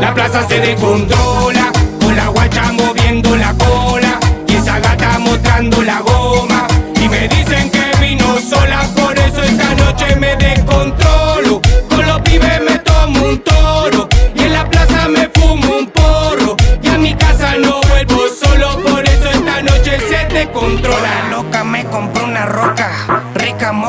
La plaza se descontrola.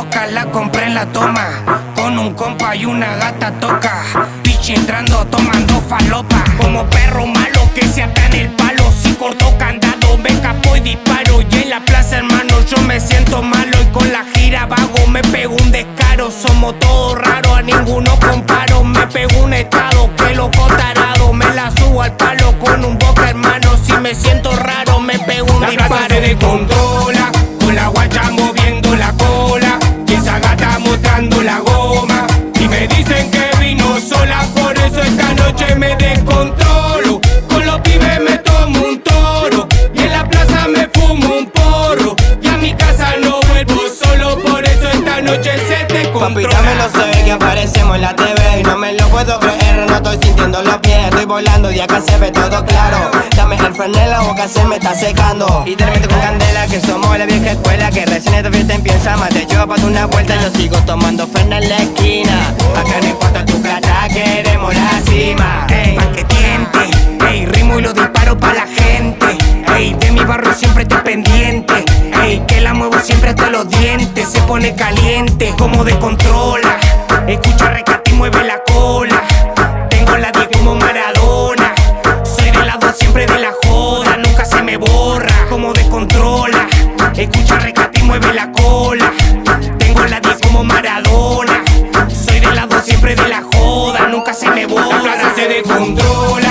Mosca la compré en la toma. Con un compa y una gata toca, pichi entrando tomando falopa. Como perro malo que se ata en el palo, si cortó candado me escapo y disparo. Y en la plaza hermano yo me siento malo y con la gira vago me pego un descaro. Somos todos raros, a ninguno comparo. Me pego un estado que loco tarado, me la subo al palo con un boca hermano. Si me siento raro me pego un La disparo. Papi, descontrola. dámelo sé que aparecemos en la TV Y no me lo puedo creer, no estoy sintiendo los pies. Estoy volando y acá se ve todo claro. Dame el freno en la boca, se me está secando. Y te lo meto con candela, que somos la vieja escuela Que recién esta fiesta empieza, más te llevo para una vuelta Yo sigo tomando freno en la esquina. Acá no importa pendiente. Ey, que la muevo siempre hasta los dientes. Se pone caliente, como de controla. Escucha recate y mueve la cola. Tengo la 10 como Maradona. Soy de lado siempre de la joda, nunca se me borra. Como de controla. Escucha recate y mueve la cola. Tengo la 10 como Maradona. Soy del lado siempre de la joda, nunca se me borra. Se descontrola,